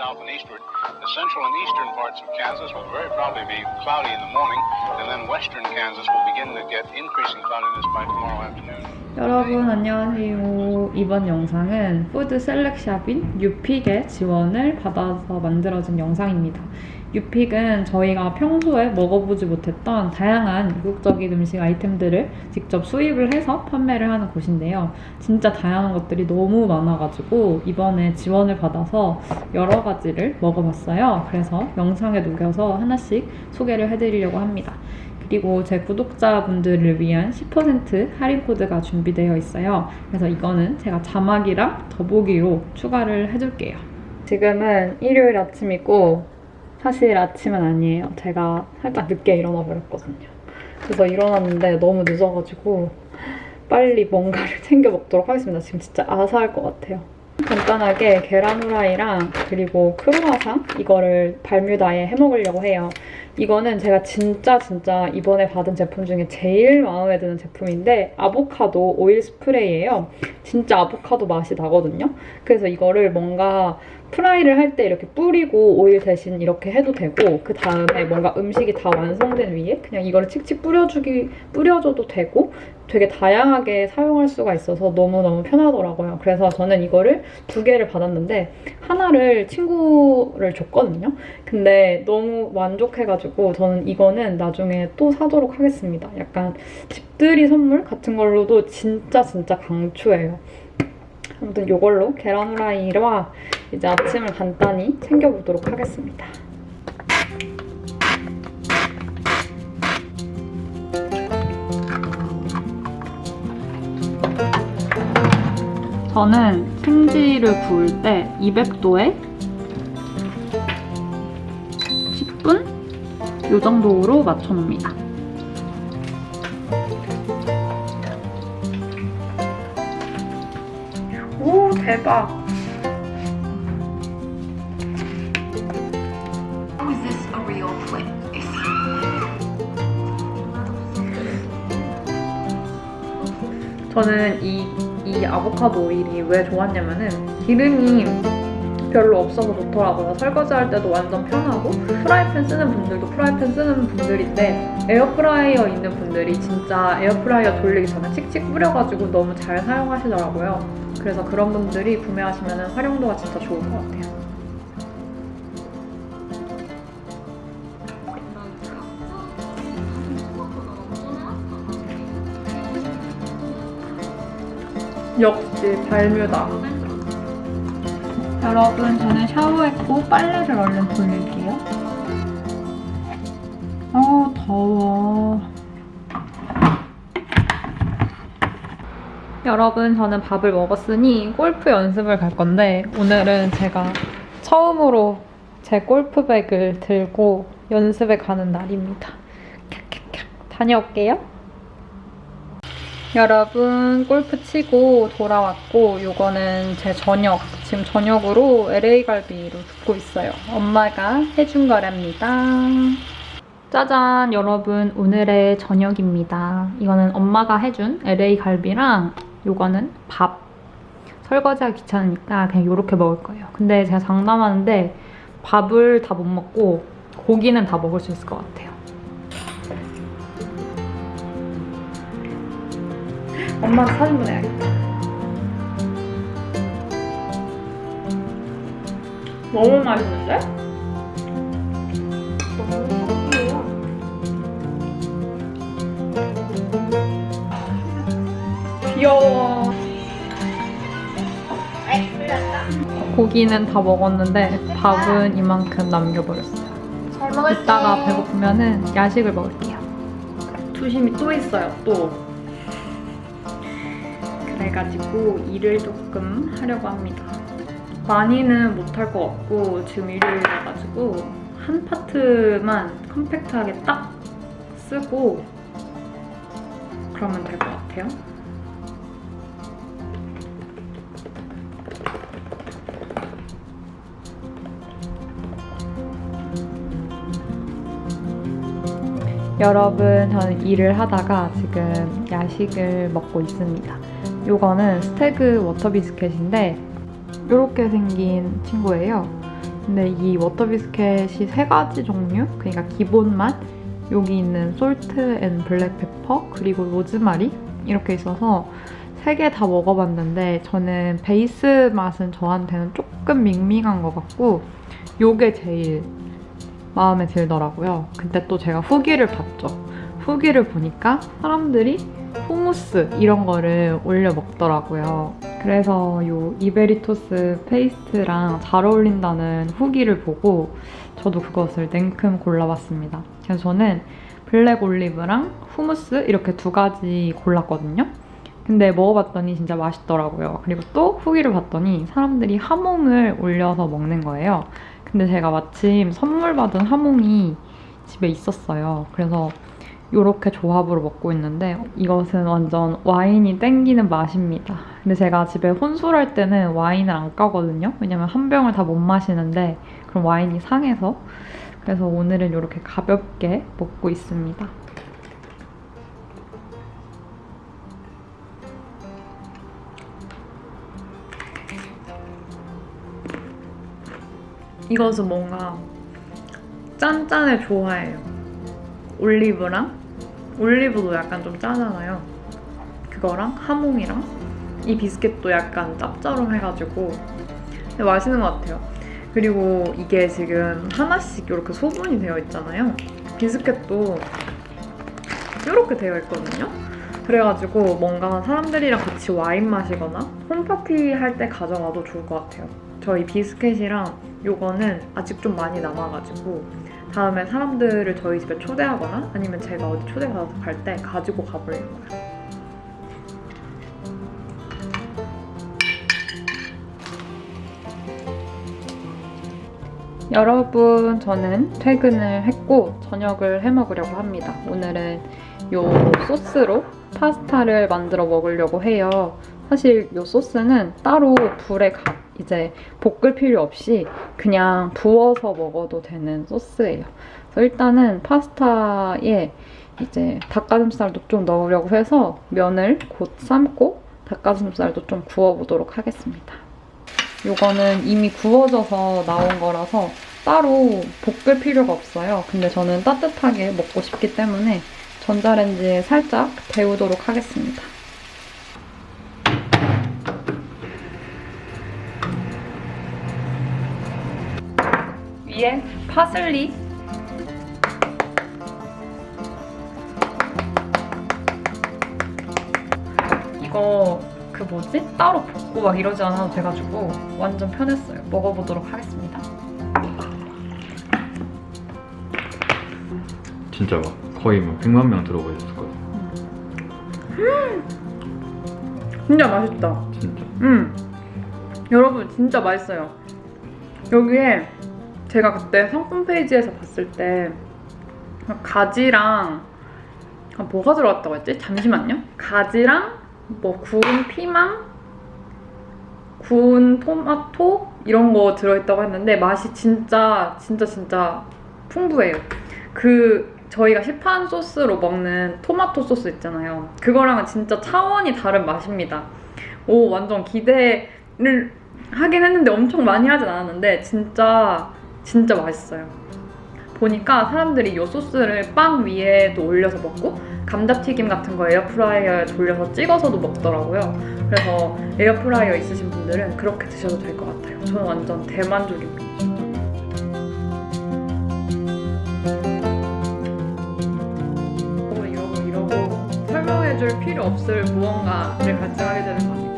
south and eastward. The central and eastern parts of Kansas will very probably be cloudy in the morning, and then western Kansas will begin to get increasing cloudiness by tomorrow afternoon. 여러분 안녕하세요. 이번 영상은 푸드 셀렉샵인 유픽의 지원을 받아서 만들어진 영상입니다. 유픽은 저희가 평소에 먹어보지 못했던 다양한 이국적인 음식 아이템들을 직접 수입을 해서 판매를 하는 곳인데요. 진짜 다양한 것들이 너무 많아가지고 이번에 지원을 받아서 여러 가지를 먹어봤어요. 그래서 영상에 녹여서 하나씩 소개를 해드리려고 합니다. 그리고 제 구독자분들을 위한 10% 할인 코드가 준비되어 있어요. 그래서 이거는 제가 자막이랑 더보기로 추가를 해줄게요. 지금은 일요일 아침이고 사실 아침은 아니에요. 제가 살짝 늦게 일어나 버렸거든요. 그래서 일어났는데 너무 늦어가지고 빨리 뭔가를 챙겨 먹도록 하겠습니다. 지금 진짜 아사할 것 같아요. 간단하게 계란 후라이랑 그리고 크루아상 이거를 발뮤다에 해먹으려고 해요. 이거는 제가 진짜 진짜 이번에 받은 제품 중에 제일 마음에 드는 제품인데 아보카도 오일 스프레이예요. 진짜 아보카도 맛이 나거든요. 그래서 이거를 뭔가 프라이를 할 때 이렇게 뿌리고 오일 대신 이렇게 해도 되고 그 다음에 뭔가 음식이 다 완성된 위에 그냥 이거를 칙칙 뿌려주기 뿌려줘도 되고 되게 다양하게 사용할 수가 있어서 너무너무 편하더라고요. 그래서 저는 이거를 두 개를 받았는데 하나를 친구를 줬거든요. 근데 너무 만족해가지고 저는 이거는 나중에 또 사도록 하겠습니다. 약간 집들이 선물 같은 걸로도 진짜 진짜 강추해요. 아무튼 이걸로 계란 후라이와 이제 아침을 간단히 챙겨보도록 하겠습니다. 저는 생지를 구울 때 200도에 10분? 이 정도로 맞춰놓습니다. 오 대박! How is this a real place? 저는 이, 이 아보카도 오일이 왜 좋았냐면은 기름이 별로 없어서 좋더라고요. 설거지할 때도 완전 편하고 프라이팬 쓰는 분들도 프라이팬 쓰는 분들인데 에어프라이어 있는 분들이 진짜 에어프라이어 돌리기 전에 칙칙 뿌려가지고 너무 잘 사용하시더라고요. 그래서 그런 분들이 구매하시면 활용도가 진짜 좋을 것 같아요. 역시 발뮤다. 여러분, 저는 샤워했고 빨래를 얼른 돌릴게요. 어, 더워. 여러분, 저는 밥을 먹었으니 골프 연습을 갈 건데 오늘은 제가 처음으로 제 골프백을 들고 연습에 가는 날입니다. 캬캬캬. 다녀올게요. 여러분 골프 치고 돌아왔고 요거는 제 저녁 지금 저녁으로 LA 갈비로 굽고 있어요. 엄마가 해준 거랍니다. 짜잔 여러분. 오늘의 저녁입니다. 이거는 엄마가 해준 LA 갈비랑 요거는 밥. 설거지하기 귀찮으니까 그냥 이렇게 먹을 거예요. 근데 제가 장담하는데 밥을 다 못 먹고 고기는 다 먹을 수 있을 것 같아요 엄마한테 사진 보내야겠다. 너무 맛있는데? 귀여워. 고기는 다 먹었는데 밥은 이만큼 남겨버렸어요. 잘 먹을게. 이따가 배고프면 은 야식을 먹을게요. 투심이 또 있어요, 또. 그래가지고 일을 조금 하려고 합니다. 많이는 못할 것 같고 지금 일요일이라가지고 한 파트만 컴팩트하게 딱 쓰고 그러면 될 것 같아요. 여러분, 저는 일을 하다가 지금 야식을 먹고 있습니다. 요거는 스태그 water biscuit인데 이렇게 생긴 친구예요. 근데 이 water biscuit이 세 가지 종류, 그러니까 기본 맛, 여기 있는 salt and black pepper, 그리고 로즈마리 이렇게 있어서 세 개 다 먹어봤는데 저는 베이스 맛은 저한테는 조금 밍밍한 것 같고 요게 제일 마음에 들더라고요. 근데 또 제가 후기를 봤죠. 후기를 보니까 사람들이 후무스 이런 거를 올려 먹더라고요. 그래서 요 이베리토스 페이스트랑 잘 어울린다는 후기를 보고 저도 그것을 냉큼 골라봤습니다. 그래서 저는 블랙 올리브랑 후무스 이렇게 두 가지 골랐거든요. 근데 먹어봤더니 진짜 맛있더라고요. 그리고 또 후기를 봤더니 사람들이 하몽을 올려서 먹는 거예요. 근데 제가 마침 선물 받은 하몽이 집에 있었어요. 그래서 이렇게 조합으로 먹고 있는데 이것은 완전 와인이 땡기는 맛입니다. 근데 제가 집에 혼술할 때는 와인을 안 까거든요. 왜냐면 한 병을 다 못 마시는데 그럼 와인이 상해서 그래서 오늘은 이렇게 가볍게 먹고 있습니다. 이것은 뭔가 짠짠의 조화예요. 올리브랑 올리브도 약간 좀 짜잖아요. 그거랑 하몽이랑 이 비스켓도 약간 짭짤해가지고 근데 맛있는 것 같아요. 그리고 이게 지금 하나씩 이렇게 소분이 되어 있잖아요. 비스켓도 이렇게 되어 있거든요. 그래가지고 뭔가 사람들이랑 같이 와인 마시거나 홈파티 할 때 가져가도 좋을 것 같아요. 저희 비스켓이랑 요거는 아직 좀 많이 남아가지고 다음에 사람들을 저희 집에 초대하거나 아니면 제가 어디 초대 받아서 갈 때 가지고 가보려고요. 여러분, 저는 퇴근을 했고 저녁을 해 먹으려고 합니다. 오늘은 요 소스로 파스타를 만들어 먹으려고 해요. 사실 요 소스는 따로 불에 가, 이제 볶을 필요 없이 그냥 부어서 먹어도 되는 소스예요. 그래서 일단은 파스타에 이제 닭가슴살도 좀 넣으려고 해서 면을 곧 삶고 닭가슴살도 좀 구워보도록 하겠습니다. 요거는 이미 구워져서 나온 거라서 따로 볶을 필요가 없어요. 근데 저는 따뜻하게 먹고 싶기 때문에 전자레인지에 살짝 데우도록 하겠습니다. 위에 파슬리 이거 그 뭐지? 따로 볶고 막 이러지 않아도 돼가지고 완전 편했어요. 먹어보도록 하겠습니다. 진짜 막 거의 막 100만 명 들어가 있을 거예요. 진짜 맛있다. 진짜. 음. 여러분 진짜 맛있어요. 여기에 제가 그때 상품 페이지에서 봤을 때 가지랑 아, 뭐가 들어갔다고 했지? 잠시만요. 가지랑 뭐 구운 피망, 구운 토마토 이런 거 들어있다고 했는데 맛이 진짜 진짜 진짜 풍부해요. 그 저희가 시판 소스로 먹는 토마토 소스 있잖아요. 그거랑은 진짜 차원이 다른 맛입니다. 오 완전 기대를 하긴 했는데 엄청 많이 하진 않았는데 진짜 진짜 맛있어요. 보니까 사람들이 이 소스를 빵 위에도 올려서 먹고 감자튀김 같은 거 에어프라이어에 돌려서 찍어서도 먹더라고요. 그래서 에어프라이어 있으신 분들은 그렇게 드셔도 될 것 같아요. 저는 완전 대만족입니다. 이러고 이러고 설명해줄 필요 없을 무언가를 발생하게 되는 거니까